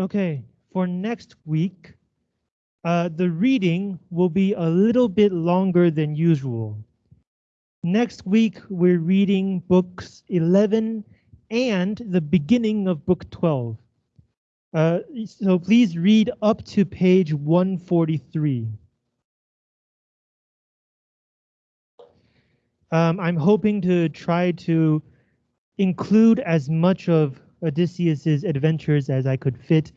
Okay, for next week, uh, the reading will be a little bit longer than usual. Next week, we're reading books 11 and the beginning of book 12. Uh, so please read up to page 143. Um, I'm hoping to try to include as much of Odysseus's adventures as I could fit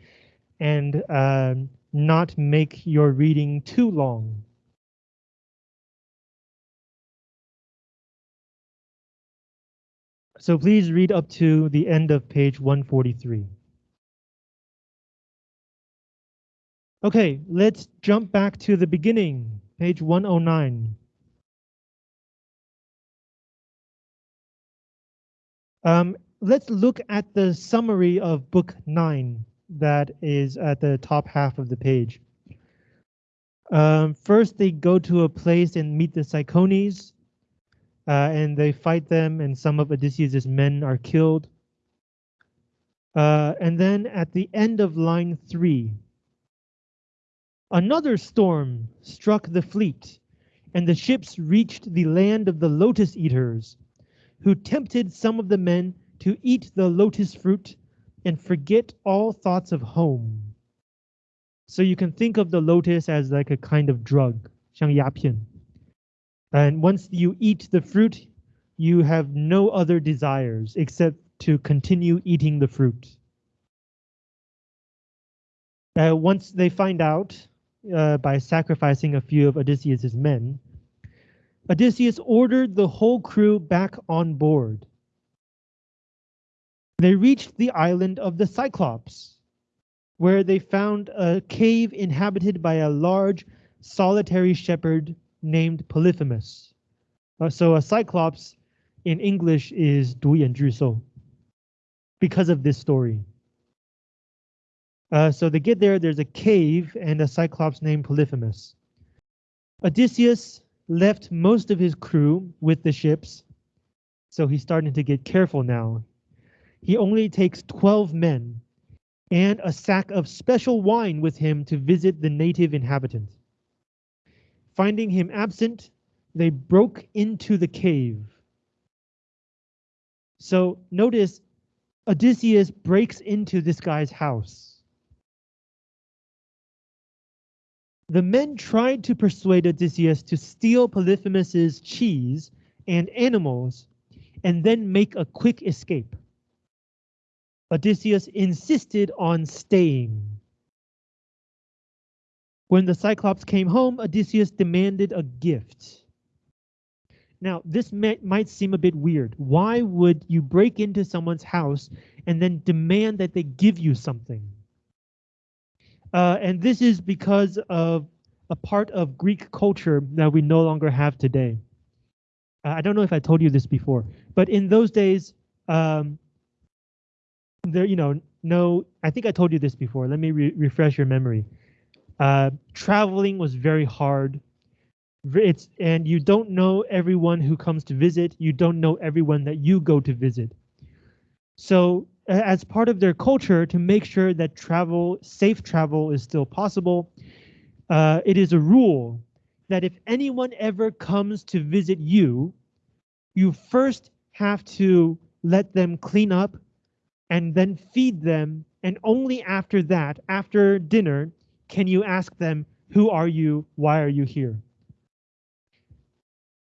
and uh, not make your reading too long. So please read up to the end of page 143. Okay, let's jump back to the beginning, page 109. Um, let's look at the summary of book 9 that is at the top half of the page. Um, first, they go to a place and meet the Cicones, uh, and they fight them, and some of Odysseus's men are killed. Uh, and then at the end of line three, another storm struck the fleet, and the ships reached the land of the lotus eaters, who tempted some of the men to eat the lotus fruit and forget all thoughts of home. So you can think of the lotus as like a kind of drug, 像鸦片. And once you eat the fruit, you have no other desires except to continue eating the fruit. Uh, once they find out uh, by sacrificing a few of Odysseus's men, Odysseus ordered the whole crew back on board. they reached the island of the Cyclops, where they found a cave inhabited by a large solitary shepherd named Polyphemus. Uh, so a Cyclops in English is Dui and Druso because of this story. Uh, so they get there, there's a cave and a Cyclops named Polyphemus. Odysseus left most of his crew with the ships, so he's starting to get careful now. He only takes 12 men and a sack of special wine with him to visit the native inhabitants. Finding him absent, they broke into the cave. So notice Odysseus breaks into this guy's house. The men tried to persuade Odysseus to steal Polyphemus's cheese and animals and then make a quick escape. Odysseus insisted on staying. When the Cyclops came home, Odysseus demanded a gift. Now, this may, might seem a bit weird. Why would you break into someone's house and then demand that they give you something? Uh, and this is because of a part of Greek culture that we no longer have today. Uh, I don't know if I told you this before, but in those days, um, there, you know, no, I think I told you this before. Let me re refresh your memory. Uh, traveling was very hard. It's and you don't know everyone who comes to visit. You don't know everyone that you go to visit. So as part of their culture, to make sure that travel, safe travel is still possible, uh, it is a rule that if anyone ever comes to visit you, you first have to let them clean up and then feed them. And only after that, after dinner, can you ask them, who are you? Why are you here?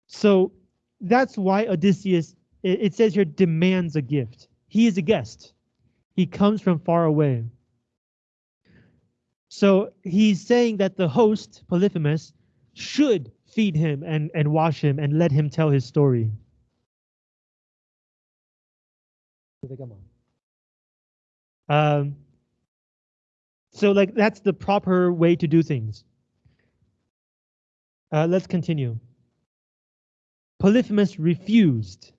So that's why Odysseus, it says here, demands a gift. He is a guest. He comes from far away. So he's saying that the host, Polyphemus, should feed him and, and wash him and let him tell his story. Um, so like that's the proper way to do things. Uh, let's continue. Polyphemus refused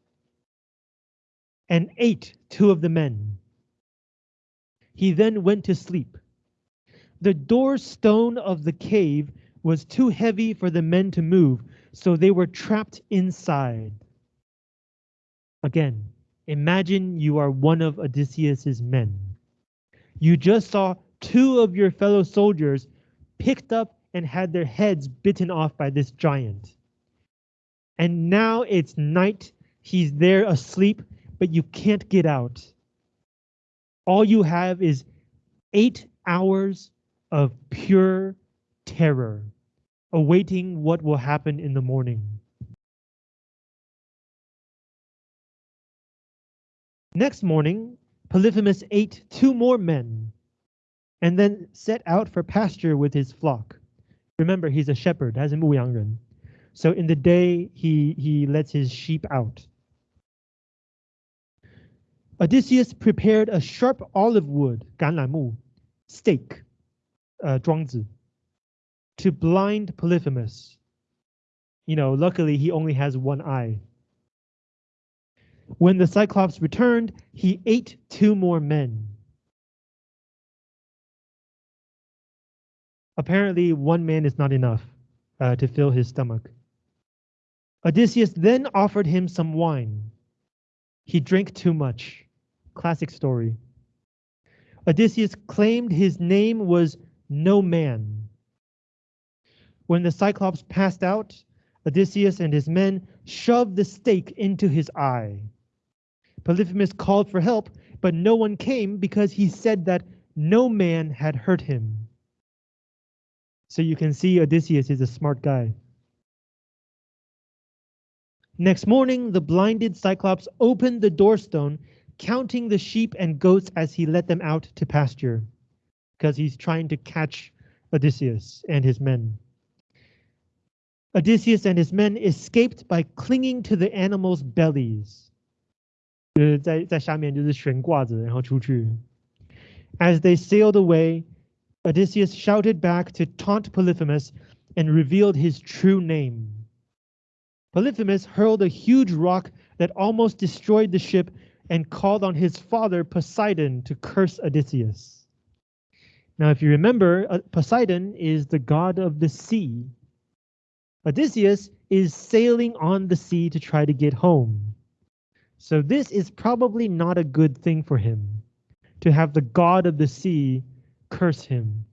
and ate two of the men. He then went to sleep. The door stone of the cave was too heavy for the men to move, so they were trapped inside. Again, imagine you are one of Odysseus's men. You just saw two of your fellow soldiers picked up and had their heads bitten off by this giant. And now it's night. He's there asleep, but you can't get out. All you have is eight hours of pure terror, awaiting what will happen in the morning. Next morning, Polyphemus ate two more men and then set out for pasture with his flock. Remember, he's a shepherd, has a muyangren. So in the day, he, he lets his sheep out. Odysseus prepared a sharp olive wood, 橄榄木, stake, uh, 桩子, to blind Polyphemus. You know, luckily he only has one eye. When the Cyclops returned, he ate two more men. Apparently, one man is not enough uh, to fill his stomach. Odysseus then offered him some wine. He drank too much. Classic story. Odysseus claimed his name was No Man. When the Cyclops passed out, Odysseus and his men shoved the stake into his eye. Polyphemus called for help, but no one came because he said that no man had hurt him. So you can see Odysseus is a smart guy. Next morning, the blinded Cyclops opened the doorstone, counting the sheep and goats as he let them out to pasture, because he's trying to catch Odysseus and his men. Odysseus and his men escaped by clinging to the animals' bellies. As they sailed away, Odysseus shouted back to taunt Polyphemus and revealed his true name. Polyphemus hurled a huge rock that almost destroyed the ship and called on his father Poseidon to curse Odysseus. Now, if you remember, uh, Poseidon is the god of the sea. Odysseus is sailing on the sea to try to get home. So this is probably not a good thing for him, to have the god of the sea curse him.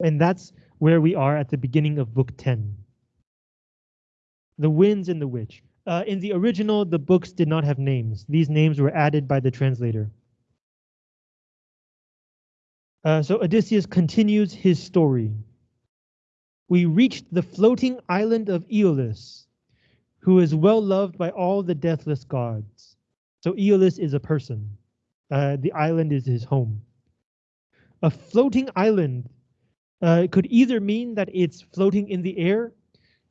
And that's where we are at the beginning of book 10. The Winds and the Witch. Uh, in the original, the books did not have names. These names were added by the translator. Uh, so Odysseus continues his story. We reached the floating island of Aeolus, who is well loved by all the deathless gods. So Aeolus is a person. Uh, the island is his home. A floating island uh, could either mean that it's floating in the air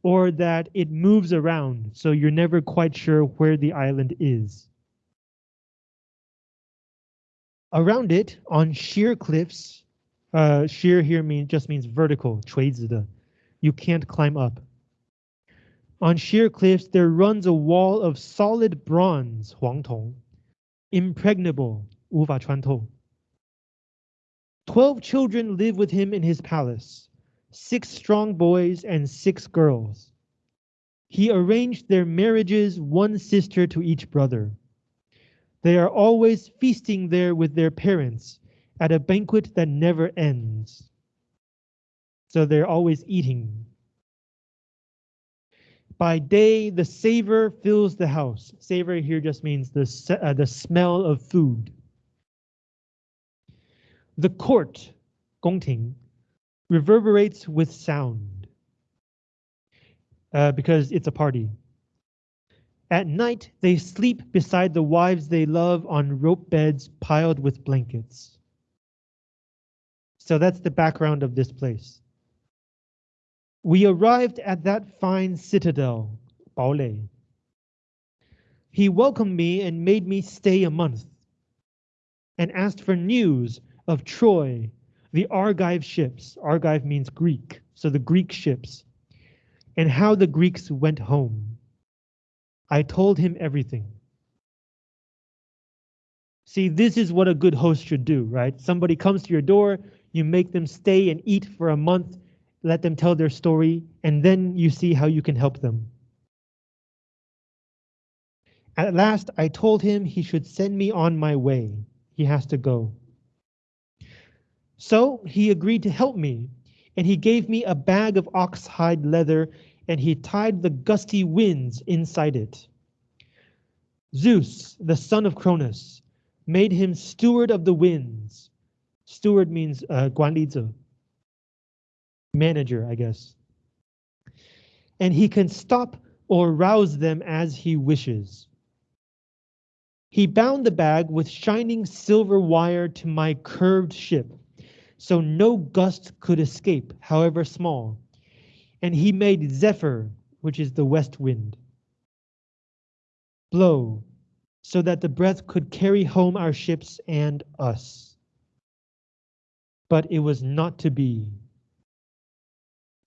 or that it moves around, so you're never quite sure where the island is. Around it, on sheer cliffs, uh, sheer here means just means vertical, 垂直的. You can't climb up. On sheer cliffs, there runs a wall of solid bronze, 黄铜, impregnable, 无法穿透. Twelve children live with him in his palace, six strong boys and six girls. He arranged their marriages, one sister to each brother. They are always feasting there with their parents at a banquet that never ends. So they're always eating. by day, the savor fills the house. Savor here just means the, uh, the smell of food. The court, 宫廷, reverberates with sound uh, because it's a party. At night, they sleep beside the wives they love on rope beds piled with blankets. So that's the background of this place. We arrived at that fine citadel, Baolei. He welcomed me and made me stay a month, and asked for news of Troy, the Argive ships. Argive means Greek, so the Greek ships, and how the Greeks went home. I told him everything. See, this is what a good host should do, right? Somebody comes to your door, you make them stay and eat for a month, let them tell their story, and then you see how you can help them. At last, I told him he should send me on my way. He has to go. So he agreed to help me, and he gave me a bag of oxhide leather, and he tied the gusty winds inside it. Zeus, the son of Cronus, made him steward of the winds. Steward means uh, manager, I guess. And he can stop or rouse them as he wishes. He bound the bag with shining silver wire to my curved ship, so no gust could escape, however small. And he made Zephyr, which is the west wind, blow, so that the breath could carry home our ships and us. But it was not to be.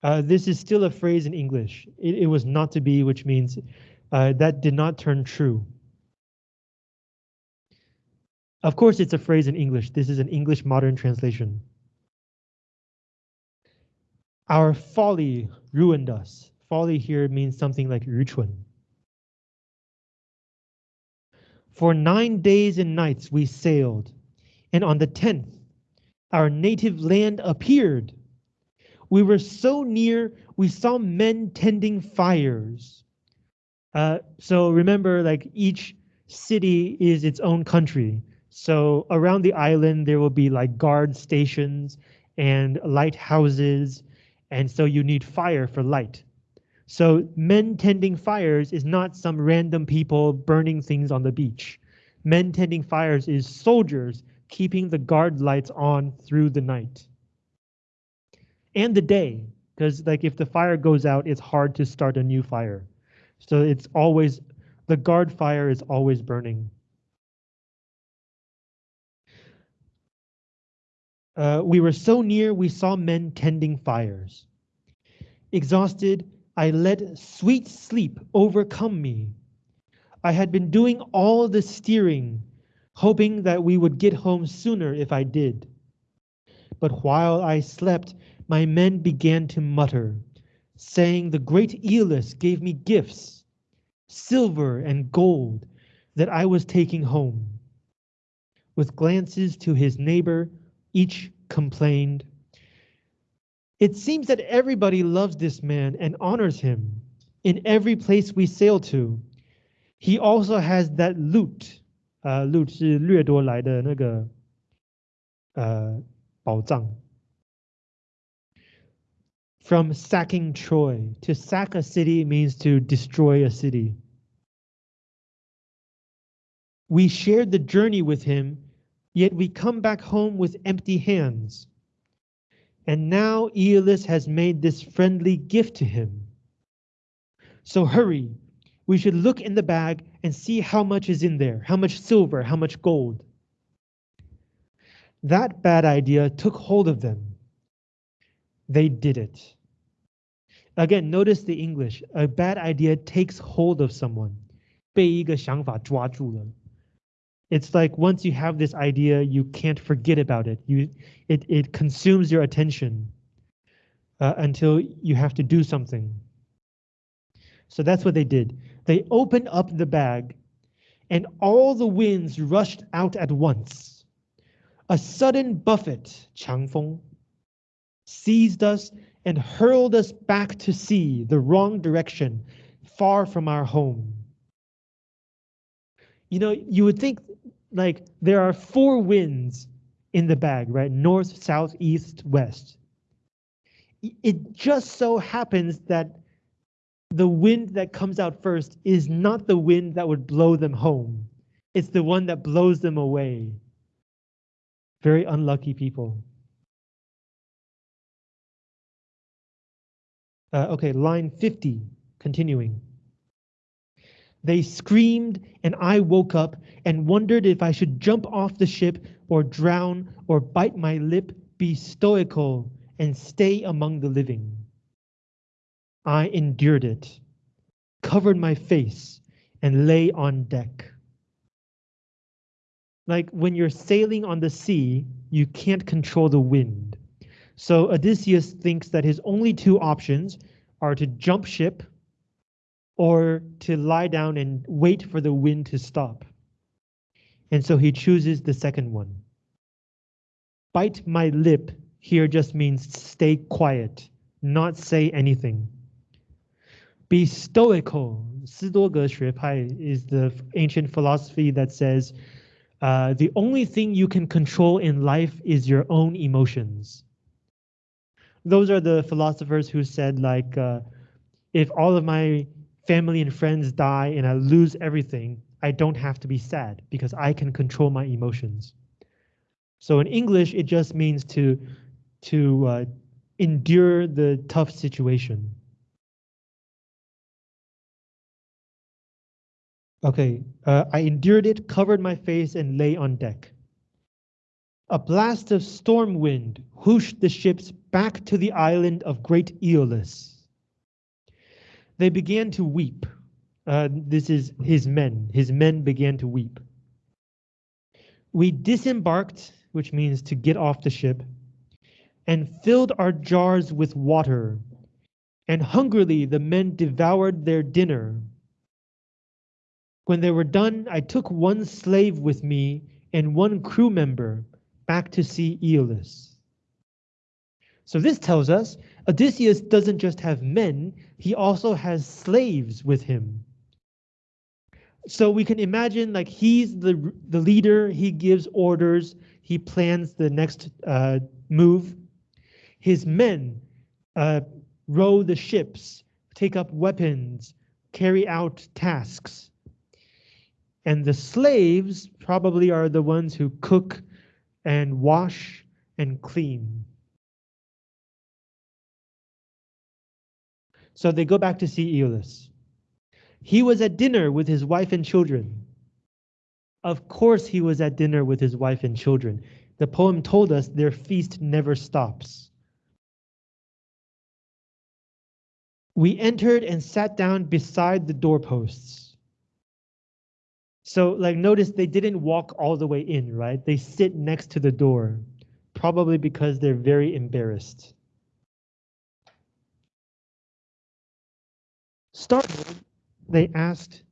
Uh, this is still a phrase in English. It, it was not to be, which means uh, that did not turn true. Of course, it's a phrase in English. This is an English modern translation. Our folly ruined us. Folly here means something like 愚蠢. For nine days and nights we sailed, and on the tenth, our native land appeared. We were so near, we saw men tending fires. Uh, so remember, like each city is its own country. So around the island, there will be like guard stations and lighthouses. And so you need fire for light. So men tending fires is not some random people burning things on the beach. Men tending fires is soldiers keeping the guard lights on through the night and the day, because like if the fire goes out, it's hard to start a new fire. So it's always, the guard fire is always burning. Uh, we were so near, we saw men tending fires. Exhausted, I let sweet sleep overcome me. I had been doing all the steering, hoping that we would get home sooner if I did. But while I slept, my men began to mutter, saying the great Aeolus gave me gifts, silver and gold, that I was taking home. With glances to his neighbor, each complained. It seems that everybody loves this man and honors him in every place we sail to. He also has that loot, uh, loot 是掠夺来的那个呃宝藏。 From sacking Troy. To sack a city means to destroy a city. We shared the journey with him, yet we come back home with empty hands. And now Aeolus has made this friendly gift to him. So hurry, we should look in the bag and see how much is in there, how much silver, how much gold. That bad idea took hold of them they did it. Again, notice the English. A bad idea takes hold of someone. 被一个想法抓住了. It's like once you have this idea, you can't forget about it. You, it, it consumes your attention uh, until you have to do something. So that's what they did. They opened up the bag and all the winds rushed out at once. A sudden buffet, 强风, seized us and hurled us back to sea, the wrong direction, far from our home. You know, you would think like there are four winds in the bag, right? North, south, east, west. It just so happens that the wind that comes out first is not the wind that would blow them home. It's the one that blows them away. Very unlucky people. Uh, okay, line 50, continuing. They screamed, and I woke up and wondered if I should jump off the ship or drown or bite my lip, be stoical, and stay among the living. I endured it, covered my face, and lay on deck. Like when you're sailing on the sea, you can't control the wind. So Odysseus thinks that his only two options are to jump ship or to lie down and wait for the wind to stop. And so he chooses the second one. Bite my lip here just means stay quiet, not say anything. Be stoical. Sidoge is the ancient philosophy that says uh, the only thing you can control in life is your own emotions. Those are the philosophers who said like, uh, if all of my family and friends die and I lose everything, I don't have to be sad because I can control my emotions. So in English, it just means to to uh, endure the tough situation. Okay, uh, I endured it, covered my face, and lay on deck. A blast of storm wind whooshed the ships back to the island of Great Aeolus. They began to weep. Uh, this is his men. His men began to weep. We disembarked, which means to get off the ship, and filled our jars with water. And hungrily the men devoured their dinner. When they were done, I took one slave with me and one crew member back to see Aeolus. So this tells us Odysseus doesn't just have men, he also has slaves with him. So we can imagine like he's the, the leader, he gives orders, he plans the next uh, move. His men uh, row the ships, take up weapons, carry out tasks. And the slaves probably are the ones who cook and wash and clean. So they go back to see Aeolus. He was at dinner with his wife and children. Of course he was at dinner with his wife and children. The poem told us their feast never stops. We entered and sat down beside the doorposts. So like notice they didn't walk all the way in, right? They sit next to the door, probably because they're very embarrassed. Startled, they asked,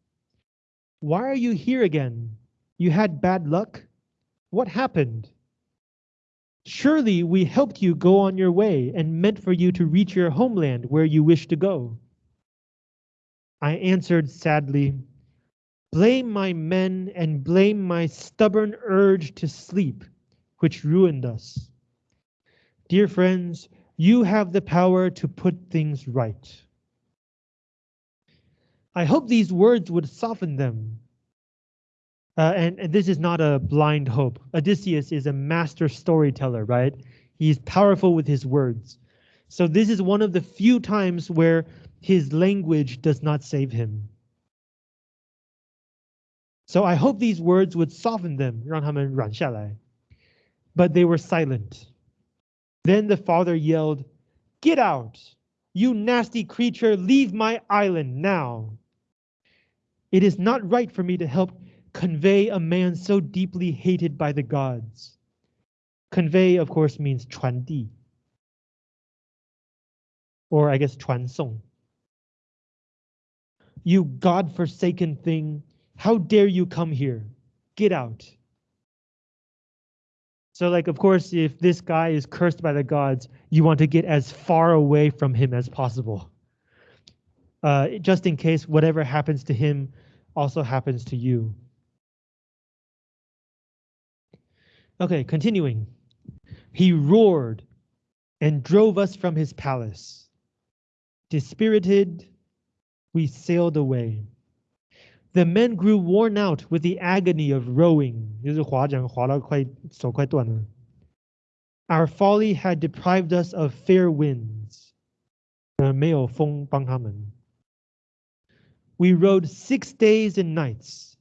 why are you here again? You had bad luck? What happened? Surely we helped you go on your way and meant for you to reach your homeland where you wish to go. I answered sadly, Blame my men and blame my stubborn urge to sleep, which ruined us. Dear friends, you have the power to put things right. I hope these words would soften them. Uh, and, and this is not a blind hope. Odysseus is a master storyteller, right? He's powerful with his words. So this is one of the few times where his language does not save him. So I hope these words would soften them, 让他们软下来. But they were silent. Then the father yelled, Get out! You nasty creature, leave my island now. It is not right for me to help convey a man so deeply hated by the gods. Convey, of course, means 传递. Or I guess 传送. You god-forsaken thing, how dare you come here? Get out. So like, of course, if this guy is cursed by the gods, you want to get as far away from him as possible. Uh, just in case whatever happens to him also happens to you. Okay, continuing. He roared and drove us from his palace. Dispirited, we sailed away. The men grew worn out with the agony of rowing，就是划桨划到快手快断了。Our folly had deprived us of fair winds，呃，没有风帮他们。We rowed six days and nights.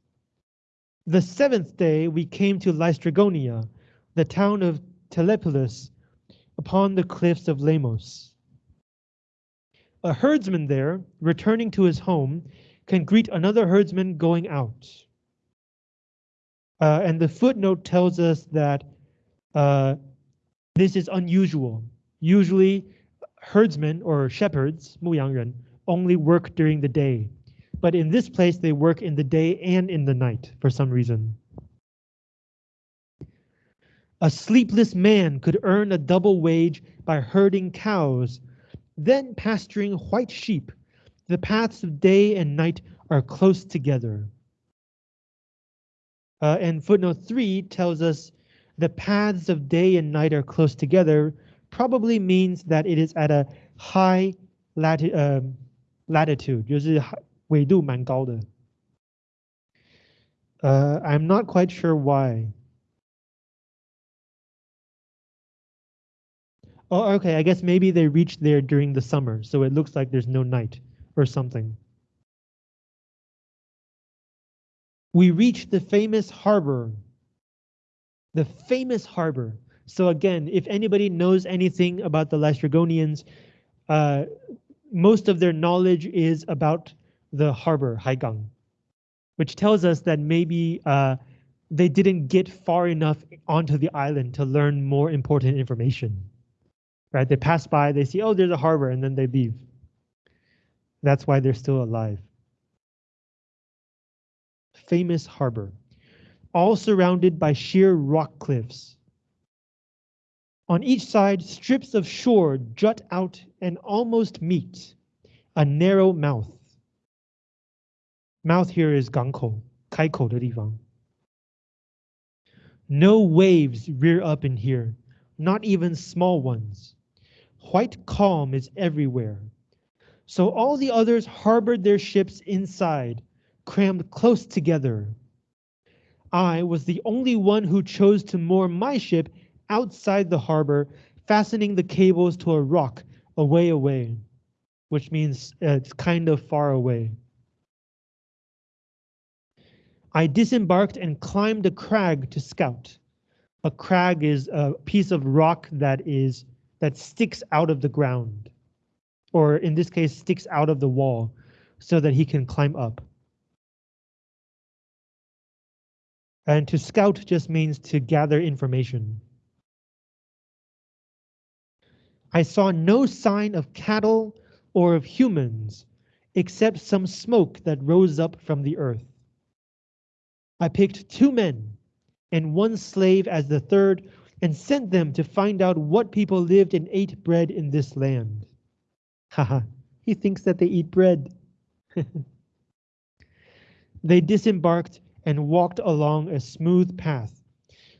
The seventh day we came to Laestrygonia, the town of Telepolis, upon the cliffs of Lemos. A herdsman there, returning to his home, can greet another herdsman going out. Uh, and the footnote tells us that uh, this is unusual. Usually herdsmen or shepherds, 牧羊人, only work during the day. but in this place they work in the day and in the night for some reason. A sleepless man could earn a double wage by herding cows, then pasturing white sheep. The paths of day and night are close together. Uh, and footnote three tells us the paths of day and night are close together probably means that it is at a high lati uh, latitude, 就是纬度蛮高的. Uh, I'm not quite sure why. Oh, okay, I guess maybe they reached there during the summer, so it looks like there's no night or something. We reach the famous harbor. The famous harbor. So again, if anybody knows anything about the Laestrygonians, uh, most of their knowledge is about the harbor, Haigang, which tells us that maybe uh, they didn't get far enough onto the island to learn more important information. Right? They pass by, they see, oh, there's a harbor, and then they leave. That's why they're still alive. Famous harbor, all surrounded by sheer rock cliffs. On each side, strips of shore jut out and almost meet a narrow mouth. Mouth here is 港口,开口的地方. No waves rear up in here, not even small ones. White calm is everywhere. so all the others harbored their ships inside, crammed close together. I was the only one who chose to moor my ship outside the harbor, fastening the cables to a rock away away, which means uh, it's kind of far away. I disembarked and climbed a crag to scout. A crag is a piece of rock that is that sticks out of the ground, or in this case, sticks out of the wall so that he can climb up. And to scout just means to gather information. I saw no sign of cattle or of humans, except some smoke that rose up from the earth. I picked two men and one slave as the third and sent them to find out what people lived and ate bread in this land. Haha, he thinks that they eat bread. they disembarked and walked along a smooth path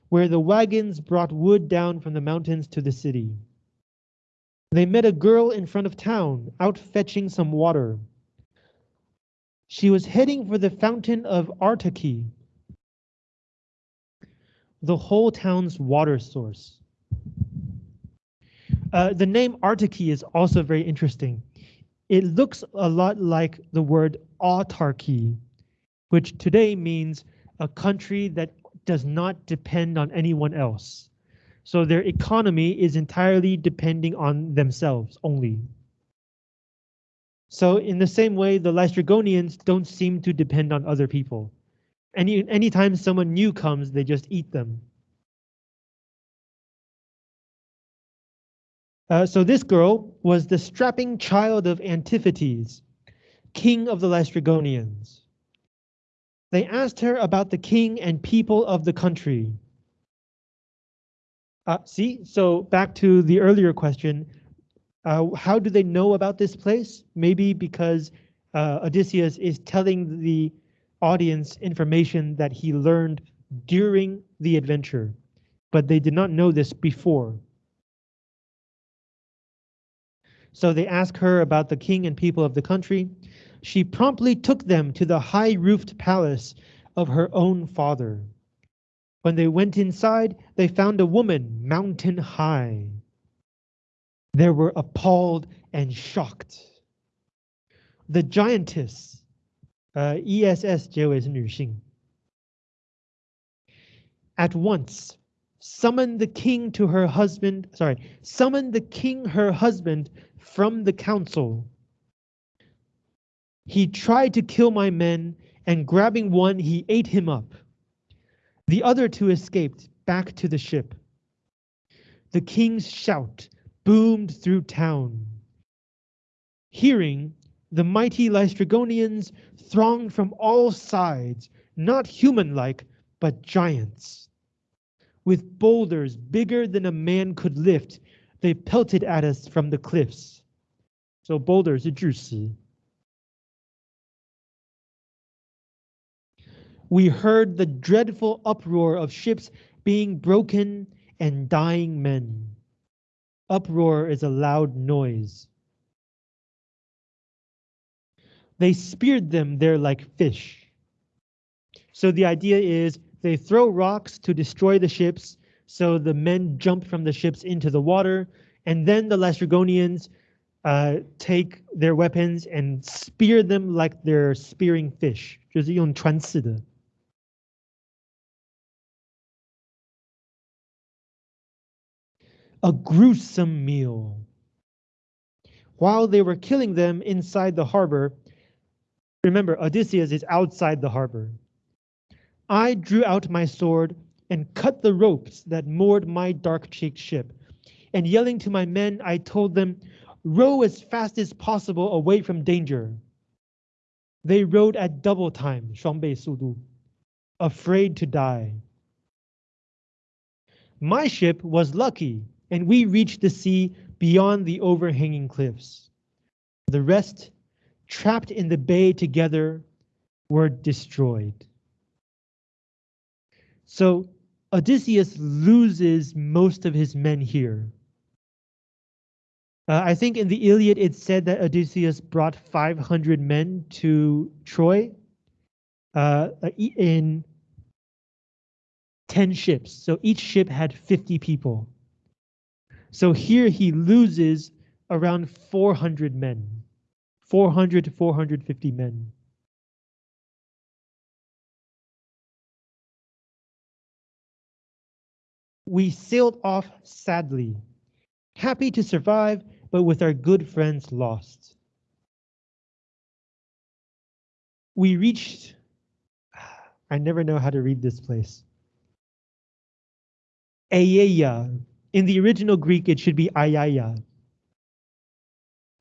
where the wagons brought wood down from the mountains to the city. They met a girl in front of town, out fetching some water. She was heading for the fountain of Artaki, the whole town's water source. Uh, the name Artaki is also very interesting. It looks a lot like the word autarky, which today means a country that does not depend on anyone else. So their economy is entirely depending on themselves only. So in the same way, the Laestrygonians don't seem to depend on other people. Any anytime someone new comes, they just eat them. Uh, so this girl was the strapping child of Antiphates, king of the Laestrygonians. They asked her about the king and people of the country. Uh, see, so back to the earlier question, uh, how do they know about this place? Maybe because uh, Odysseus is telling the audience information that he learned during the adventure, but they did not know this before. So they ask her about the king and people of the country. She promptly took them to the high-roofed palace of her own father. When they went inside, they found a woman mountain high. They were appalled and shocked. The giantess, uh, ESS 结尾是女性, at once summoned the king to her husband, sorry, summoned the king her husband from the council. He tried to kill my men, and grabbing one, he ate him up. The other two escaped back to the ship. The king's shout boomed through town. Hearing, The mighty Laestrygonians thronged from all sides, not human-like, but giants. With boulders bigger than a man could lift, they pelted at us from the cliffs. So boulders 是巨石。We heard the dreadful uproar of ships being broken and dying men. Uproar is a loud noise. They speared them there like fish. So the idea is they throw rocks to destroy the ships, so the men jump from the ships into the water, and then the Laestrygonians uh, take their weapons and spear them like they're spearing fish. A gruesome meal. While they were killing them inside the harbor, remember Odysseus is outside the harbor. I drew out my sword and cut the ropes that moored my dark-cheeked ship. And yelling to my men, I told them, row as fast as possible away from danger. They rowed at double time, 双倍速度, afraid to die. My ship was lucky, and we reached the sea beyond the overhanging cliffs. The rest, trapped in the bay together, were destroyed. So Odysseus loses most of his men here. Uh, I think in the Iliad it said that Odysseus brought 500 men to Troy uh, in 10 ships. So each ship had 50 people. So here he loses around 400 men, 400 to 450 men. we sailed off sadly, happy to survive, but with our good friends lost. We reached, I never know how to read this place. Aeaea. In the original Greek, it should be Ayaya.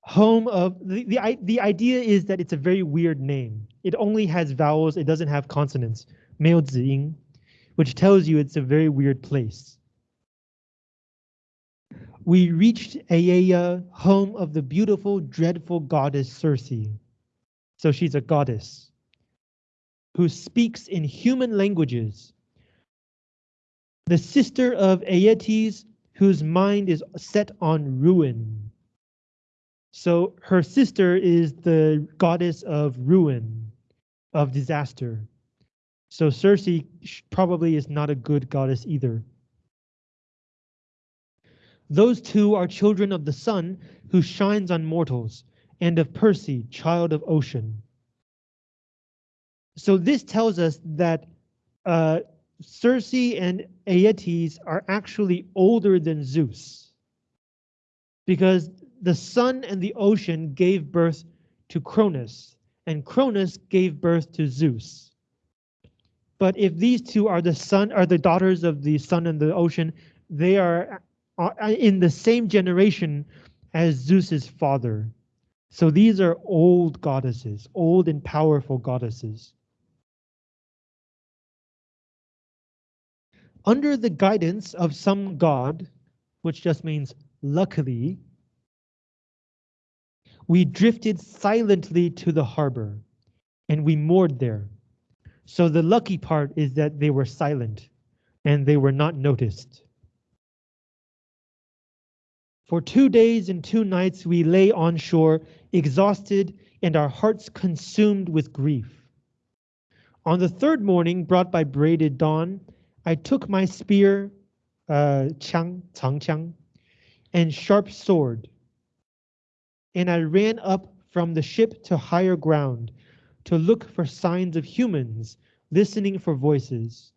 Home of, the, the, the idea is that it's a very weird name. It only has vowels, it doesn't have consonants, Meotzing, which tells you it's a very weird place we reached Aeaea, uh, home of the beautiful, dreadful goddess Circe. So she's a goddess who speaks in human languages. The sister of Aeetes, whose mind is set on ruin. So her sister is the goddess of ruin, of disaster. So Circe probably is not a good goddess either. Those two are children of the sun who shines on mortals, and of Perse, child of ocean. So this tells us that uh, Circe and Aeetes are actually older than Zeus. Because the sun and the ocean gave birth to Cronus, and Cronus gave birth to Zeus. But if these two are the son are the daughters of the sun and the ocean, they are in the same generation as Zeus's father. So these are old goddesses, old and powerful goddesses. Under the guidance of some god, which just means luckily, we drifted silently to the harbor and we moored there. So the lucky part is that they were silent and they were not noticed. For two days and two nights we lay on shore, exhausted and our hearts consumed with grief. On the third morning, brought by braided dawn, I took my spear, uh, chang, chang chang, and sharp sword, and I ran up from the ship to higher ground to look for signs of humans, listening for voices.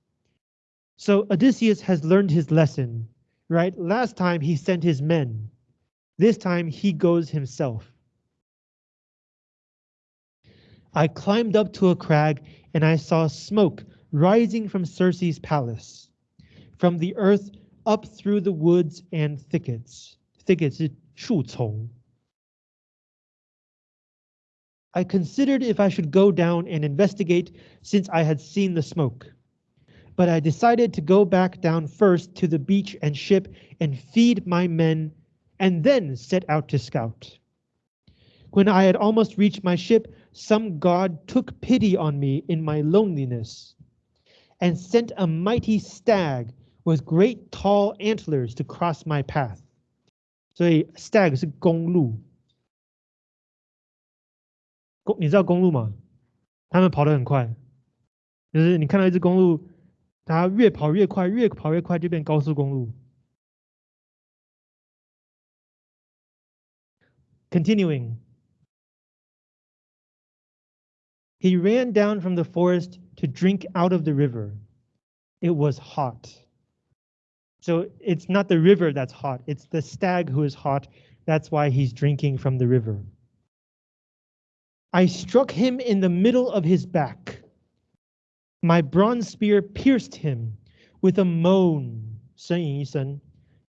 So Odysseus has learned his lesson right? Last time he sent his men. This time he goes himself. I climbed up to a crag and I saw smoke rising from Circe's palace, from the earth up through the woods and thickets. Thickets, 树丛. I considered if I should go down and investigate since I had seen the smoke But I decided to go back down first to the beach and ship and feed my men and then set out to scout. When I had almost reached my ship, some god took pity on me in my loneliness and sent a mighty stag with great tall antlers to cross my path. 所以 stag 是公路，公你知道公路吗？他们跑得很快，就是你看到一只公路， 它越跑越快，越跑越快就变高速公路。Continuing. He ran down from the forest to drink out of the river. It was hot. So it's not the river that's hot, it's the stag who is hot. That's why he's drinking from the river. I struck him in the middle of his back. My bronze spear pierced him with a moan. Saying,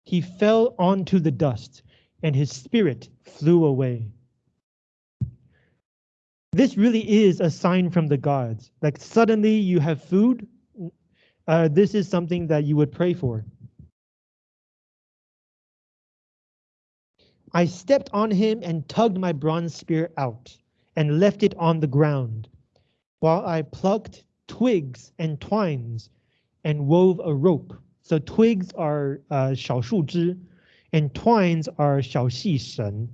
He fell onto the dust, and his spirit flew away this really is a sign from the gods. Like suddenly you have food. Uh, this is something that you would pray for. I stepped on him and tugged my bronze spear out and left it on the ground, while I plucked twigs and twines and wove a rope. So twigs are uh, 小树枝 and twines are 小细绳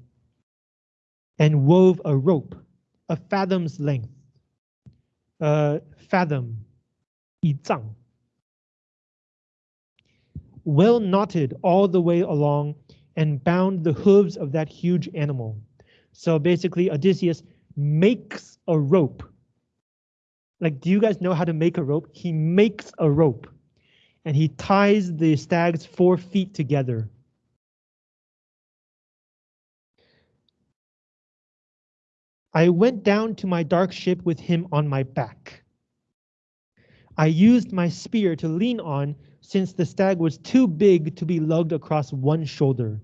and wove a rope a fathom's length. Uh, fathom, 一丈. Well knotted all the way along and bound the hooves of that huge animal. So basically Odysseus makes a rope. like, do you guys know how to make a rope? He makes a rope and he ties the stag's four feet together I went down to my dark ship with him on my back. I used my spear to lean on since the stag was too big to be lugged across one shoulder.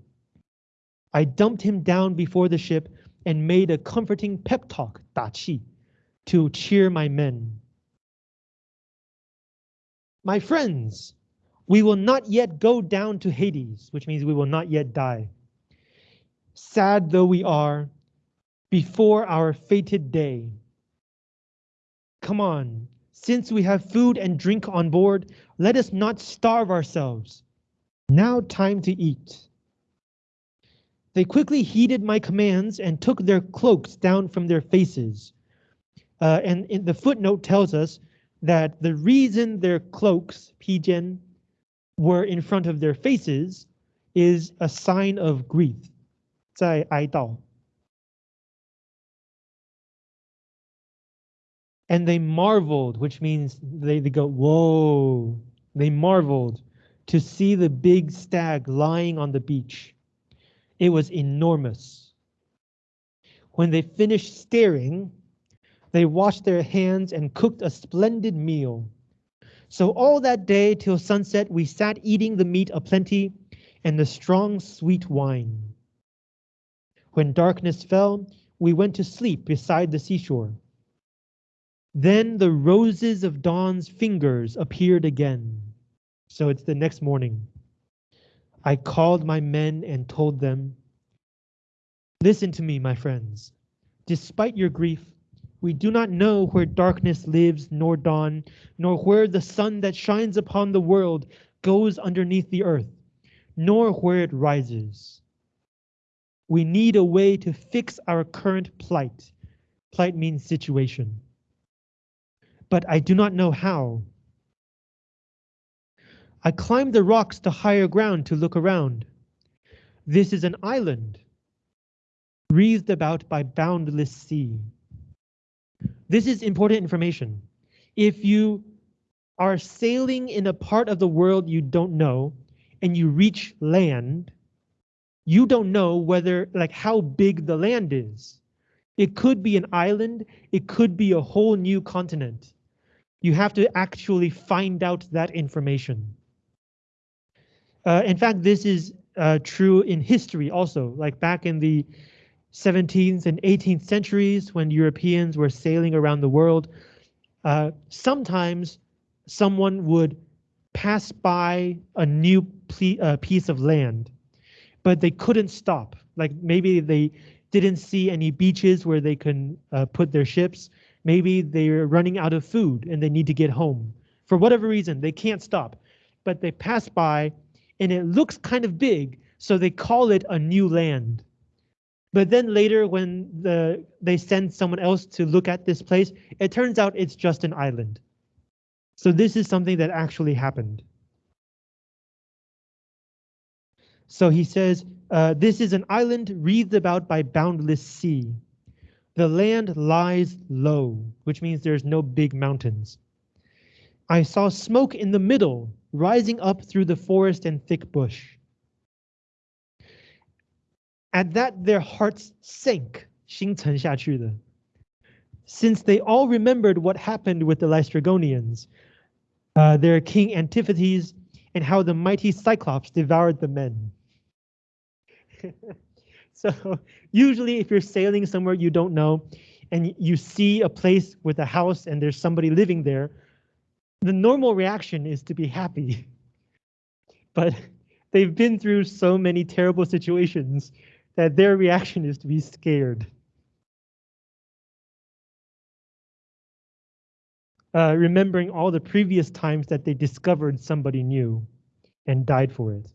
I dumped him down before the ship and made a comforting pep talk, 打气, to cheer my men. My friends, we will not yet go down to Hades, which means we will not yet die. Sad though we are, before our fated day. Come on, since we have food and drink on board, let us not starve ourselves. Now time to eat. They quickly heeded my commands and took their cloaks down from their faces. Uh, and in the footnote tells us that the reason their cloaks, pijian, were in front of their faces is a sign of grief, 在哀悼. And they marveled, which means they, they go, whoa. They marveled to see the big stag lying on the beach. It was enormous. When they finished staring, they washed their hands and cooked a splendid meal. So all that day till sunset, we sat eating the meat aplenty and the strong sweet wine. When darkness fell, we went to sleep beside the seashore. Then the roses of dawn's fingers appeared again. So it's the next morning. I called my men and told them, Listen to me, my friends. Despite your grief, we do not know where darkness lives, nor dawn, nor where the sun that shines upon the world goes underneath the earth, nor where it rises. We need a way to fix our current plight. Plight means situation but I do not know how. I climbed the rocks to higher ground to look around. This is an island, wreathed about by boundless sea. This is important information. If you are sailing in a part of the world you don't know, and you reach land, you don't know whether, like, how big the land is. It could be an island, it could be a whole new continent. You have to actually find out that information. Uh, in fact, this is uh, true in history also, like back in the 17th and 18th centuries when Europeans were sailing around the world, uh, sometimes someone would pass by a new uh, piece of land, but they couldn't stop. Like maybe they didn't see any beaches where they can uh, put their ships. Maybe they're running out of food and they need to get home. For whatever reason, they can't stop, but they pass by and it looks kind of big, so they call it a new land. But then later when the they send someone else to look at this place, it turns out it's just an island. So this is something that actually happened. So he says, uh, this is an island wreathed about by boundless sea. The land lies low, which means there's no big mountains. I saw smoke in the middle, rising up through the forest and thick bush at that their hearts sank, 心沉下去的. Since they all remembered what happened with the Laestrygonians, uh, their king Antiphates, and how the mighty Cyclops devoured the men. so usually if you're sailing somewhere you don't know, and you see a place with a house and there's somebody living there, the normal reaction is to be happy. But they've been through so many terrible situations that their reaction is to be scared. Uh, remembering all the previous times that they discovered somebody new and died for it.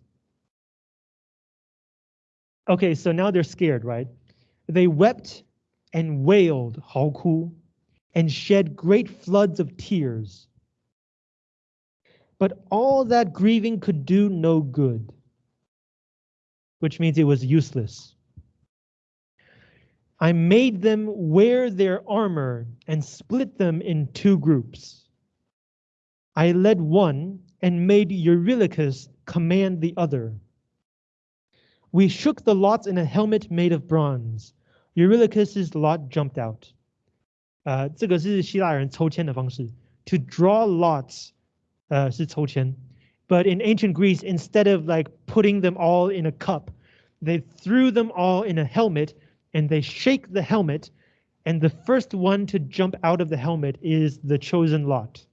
Okay, so now they're scared, right? They wept and wailed, 嚎哭, and shed great floods of tears. But all that grieving could do no good, which means it was useless. I made them wear their armor and split them in two groups. I led one and made Eurylochus command the other. We shook the lots in a helmet made of bronze. Eurylochus's lot jumped out. Uh, 这个是希腊人抽签的方式. To draw lots 呃是抽签. But in ancient Greece, instead of like putting them all in a cup, they threw them all in a helmet and they shake the helmet and the first one to jump out of the helmet is the chosen lot.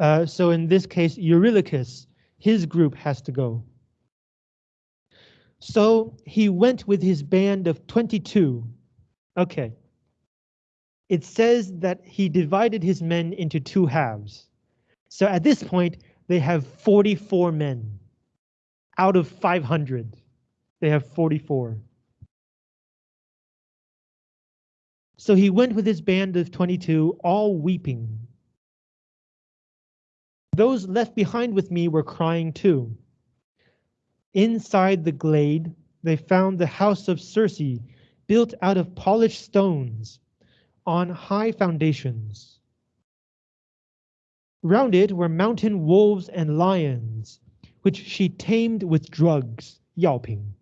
Uh, so in this case, Eurylochus, his group has to go. So he went with his band of 22. Okay, it says that he divided his men into two halves. So at this point, they have 44 men out of 500. They have 44. So he went with his band of 22, all weeping. Those left behind with me were crying too. Inside the glade, they found the house of Circe, built out of polished stones, on high foundations. Round it were mountain wolves and lions, which she tamed with drugs, yelping.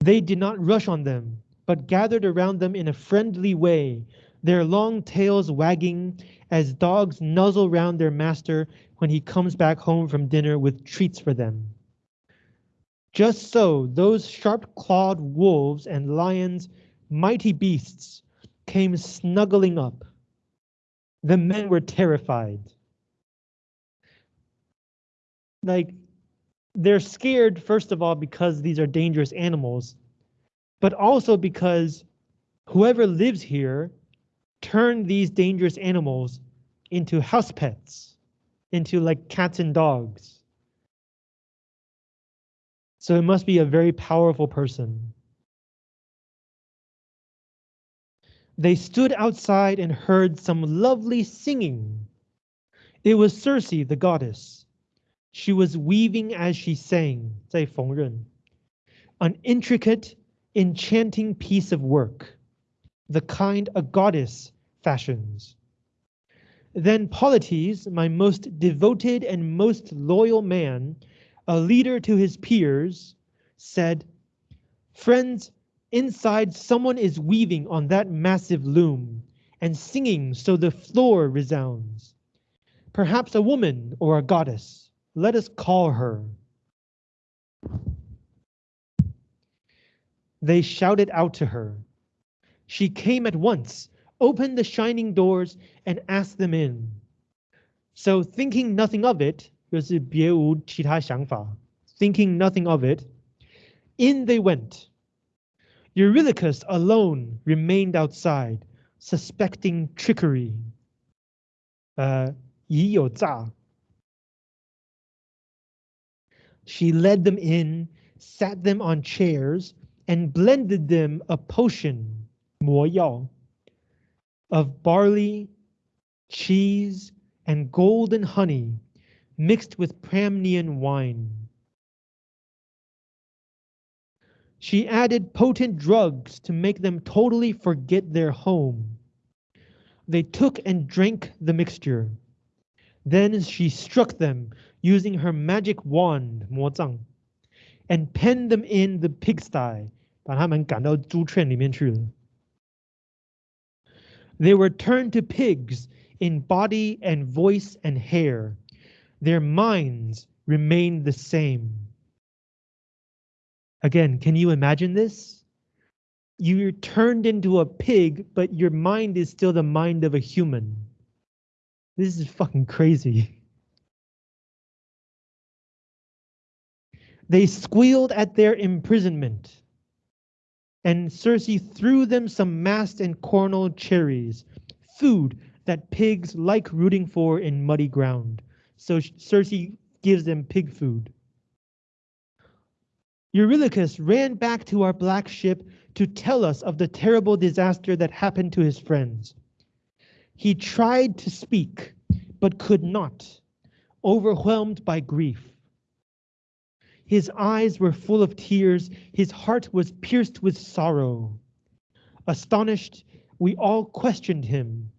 They did not rush on them, but gathered around them in a friendly way, their long tails wagging as dogs nuzzle round their master when he comes back home from dinner with treats for them. Just so those sharp-clawed wolves and lions, mighty beasts, came snuggling up. The men were terrified. Like, they're scared, first of all, because these are dangerous animals, but also because whoever lives here turned these dangerous animals into house pets, into like cats and dogs. So it must be a very powerful person. They stood outside and heard some lovely singing. It was Circe, the goddess. She was weaving as she sang, 在缝纫, an intricate, enchanting piece of work, the kind a goddess fashions. Then Polites, my most devoted and most loyal man, a leader to his peers, said, Friends, inside someone is weaving on that massive loom and singing so the floor resounds. Perhaps a woman or a goddess, let us call her. They shouted out to her. She came at once, opened the shining doors, and asked them in. So thinking nothing of it, 就是别无其他想法, thinking nothing of it, in they went. Eurylochus alone remained outside, suspecting trickery. Uh, 已有诈. She led them in, sat them on chairs, and blended them a potion, 魔药, of barley, cheese, and golden honey mixed with Pramnian wine. She added potent drugs to make them totally forget their home. They took and drank the mixture. Then she struck them using her magic wand, 魔杖, and penned them in the pigsty, 把他们赶到猪圈里面去了. They were turned to pigs in body and voice and hair. Their minds remained the same. Again, can you imagine this? You're turned into a pig, but your mind is still the mind of a human. This is fucking crazy. They squealed at their imprisonment and Circe threw them some mast and cornel cherries, food that pigs like rooting for in muddy ground. So Circe gives them pig food. Eurylochus ran back to our black ship to tell us of the terrible disaster that happened to his friends. He tried to speak, but could not, overwhelmed by grief. His eyes were full of tears, his heart was pierced with sorrow. Astonished, we all questioned him.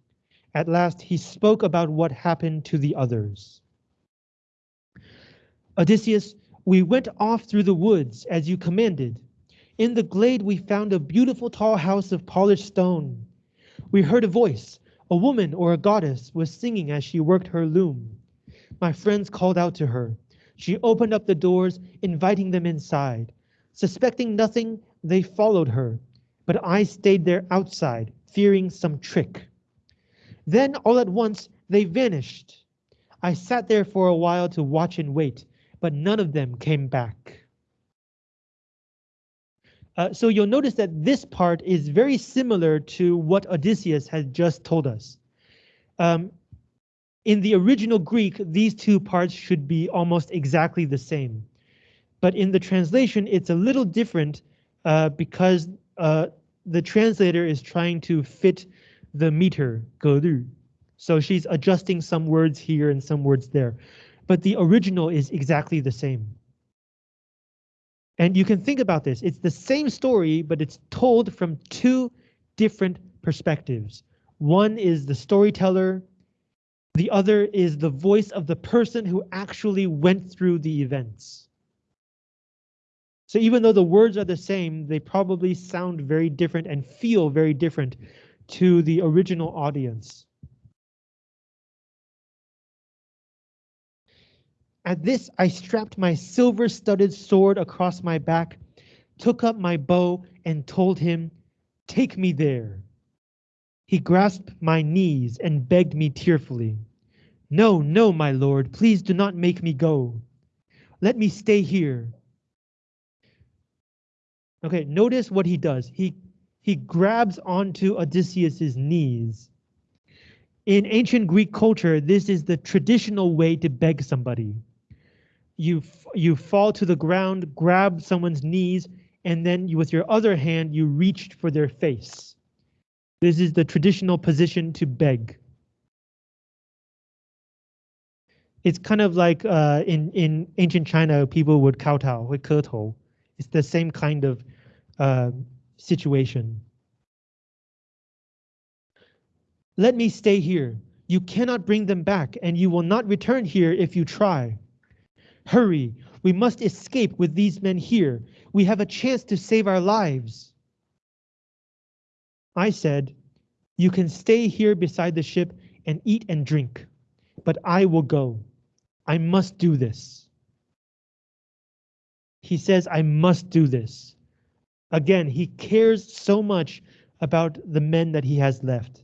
At last he spoke about what happened to the others. Odysseus, we went off through the woods as you commanded. In the glade we found a beautiful tall house of polished stone. We heard a voice, a woman or a goddess was singing as she worked her loom. My friends called out to her. She opened up the doors, inviting them inside. Suspecting nothing, they followed her, but I stayed there outside, fearing some trick. Then all at once they vanished. I sat there for a while to watch and wait, but none of them came back. Uh, so you'll notice that this part is very similar to what Odysseus has just told us. Um, in the original Greek, these two parts should be almost exactly the same. But in the translation, it's a little different uh, because uh, the translator is trying to fit the meter, 格律. So she's adjusting some words here and some words there. But the original is exactly the same. And you can think about this. It's the same story, but it's told from two different perspectives. One is the storyteller the other is the voice of the person who actually went through the events. So even though the words are the same, they probably sound very different and feel very different to the original audience. At this, I strapped my silver-studded sword across my back, took up my bow, and told him, Take me there. He grasped my knees and begged me tearfully. No, no, my lord, please do not make me go. Let me stay here. Okay, notice what he does. He he grabs onto Odysseus's knees. In ancient Greek culture, this is the traditional way to beg somebody you you fall to the ground, grab someone's knees, and then you, with your other hand, you reached for their face. This is the traditional position to beg. It's kind of like uh, in, in ancient China, people would kowtow, would kowtow. It's the same kind of uh, situation. Let me stay here. You cannot bring them back, and you will not return here if you try. Hurry, we must escape with these men here. We have a chance to save our lives. I said, you can stay here beside the ship and eat and drink, but I will go. I must do this. He says, I must do this. Again, he cares so much about the men that he has left.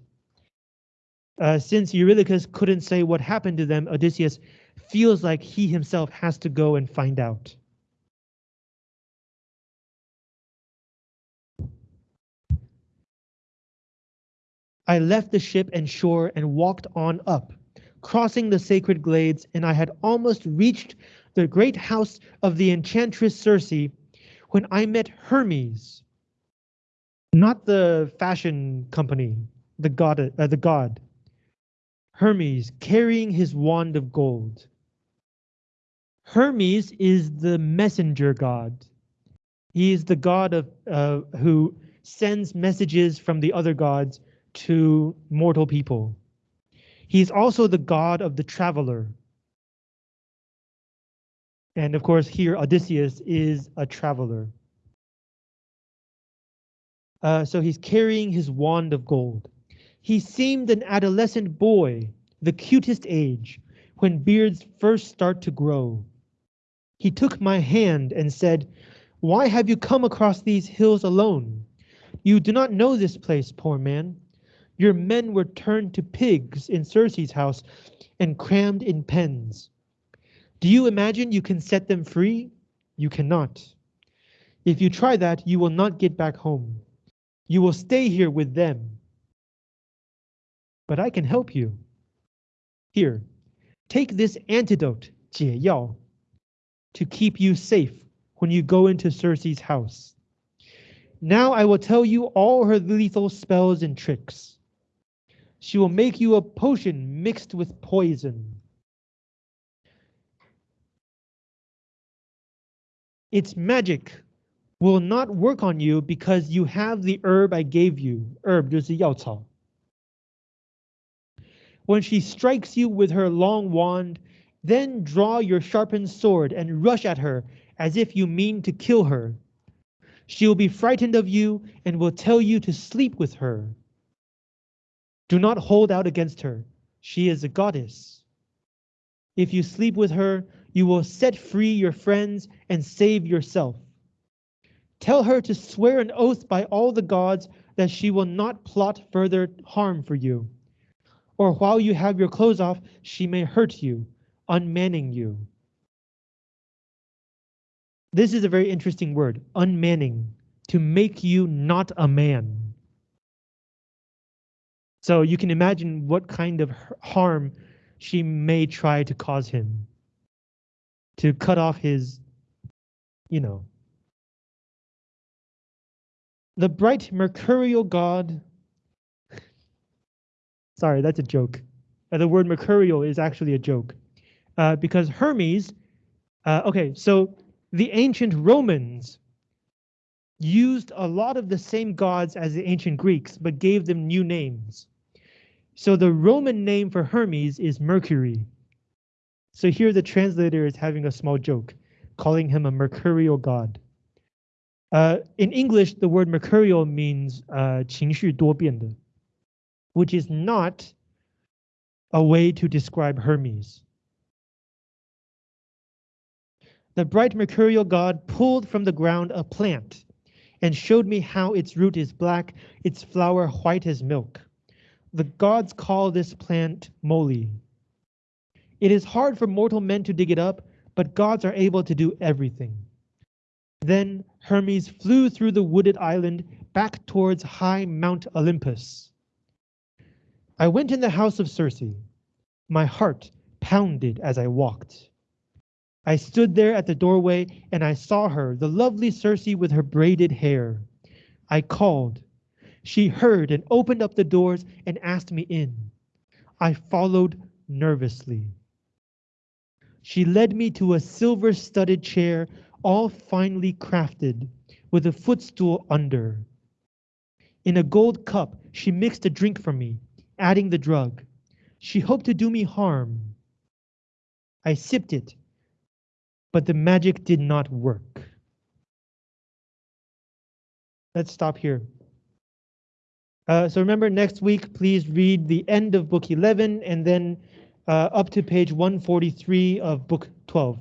Uh, since Eurylochus couldn't say what happened to them, Odysseus feels like he himself has to go and find out. I left the ship and shore and walked on up, crossing the sacred glades, and I had almost reached the great house of the enchantress Circe when I met Hermes. Not the fashion company, the god, uh, the god. Hermes carrying his wand of gold. Hermes is the messenger god. He is the god of uh, who sends messages from the other gods to mortal people. He's also the god of the traveler. And of course, here Odysseus is a traveler. Uh, so he's carrying his wand of gold. He seemed an adolescent boy, the cutest age, when beards first start to grow. He took my hand and said, Why have you come across these hills alone? You do not know this place, poor man. Your men were turned to pigs in Circe's house and crammed in pens. Do you imagine you can set them free? You cannot. If you try that, you will not get back home. You will stay here with them. But I can help you. Here, take this antidote, 解药, to keep you safe when you go into Circe's house. Now I will tell you all her lethal spells and tricks. She will make you a potion mixed with poison. Its magic will not work on you because you have the herb I gave you. Herb 就是药草. When she strikes you with her long wand, then draw your sharpened sword and rush at her as if you mean to kill her. She will be frightened of you and will tell you to sleep with her. Do not hold out against her. She is a goddess. If you sleep with her, you will set free your friends and save yourself. Tell her to swear an oath by all the gods that she will not plot further harm for you. Or while you have your clothes off, she may hurt you, unmanning you. This is a very interesting word, unmanning, to make you not a man. So you can imagine what kind of harm she may try to cause him. To cut off his, you know. The bright mercurial god. Sorry, that's a joke. Uh, the word mercurial is actually a joke Uh, because Hermes, uh, okay, so the ancient Romans used a lot of the same gods as the ancient Greeks, but gave them new names. So the Roman name for Hermes is Mercury. So here the translator is having a small joke, calling him a mercurial god. Uh, in English, the word mercurial means uh, 情绪多变的, which is not a way to describe Hermes. The bright mercurial god pulled from the ground a plant and showed me how its root is black, its flower white as milk the gods call this plant Moly. It is hard for mortal men to dig it up, but gods are able to do everything. Then Hermes flew through the wooded island back towards high Mount Olympus. I went in the house of Circe. My heart pounded as I walked. I stood there at the doorway and I saw her, the lovely Circe with her braided hair. I called, she heard and opened up the doors and asked me in. I followed nervously. She led me to a silver studded chair, all finely crafted, with a footstool under. In a gold cup, she mixed a drink for me, adding the drug. She hoped to do me harm. I sipped it, but the magic did not work. Let's stop here. Uh, so remember next week, please read the end of book 11 and then uh, up to page 143 of book 12.